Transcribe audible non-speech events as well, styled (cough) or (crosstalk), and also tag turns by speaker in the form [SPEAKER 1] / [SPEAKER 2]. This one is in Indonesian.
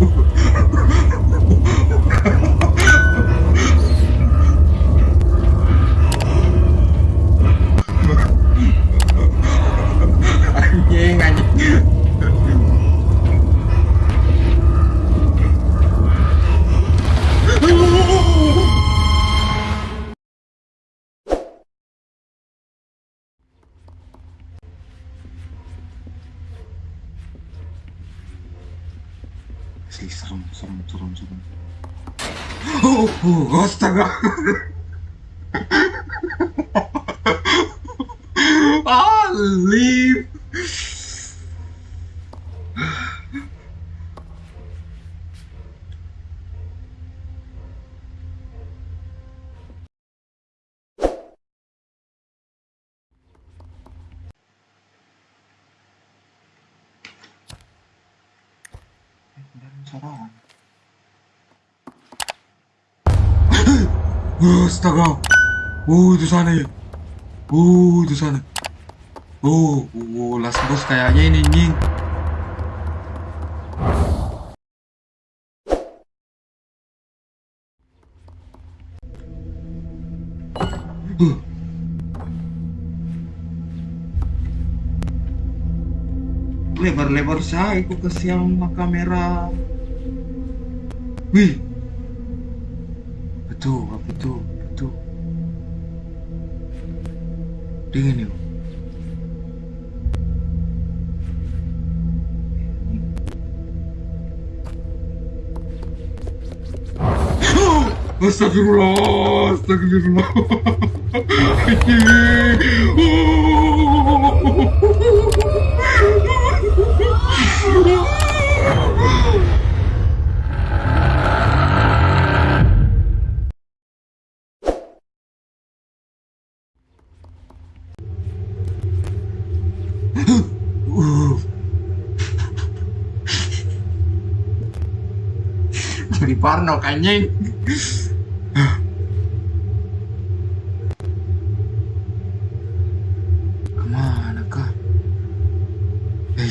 [SPEAKER 1] anh nhiên anh 세상 사람 저런 저런 오! 오! 아스타가! 아! leave! 처럼 으 스타가. 오 두산에. 오 두산에. 오, 오, 오 라스보스타야. 예능인 으 Lebar-lebar saya aku ke siang kamera. Wih. Betul, itu? Betul. Dingin yuk. Astagfirullah, astagfirullah. (laughs) di Parno anjing ke mana kah? Eh,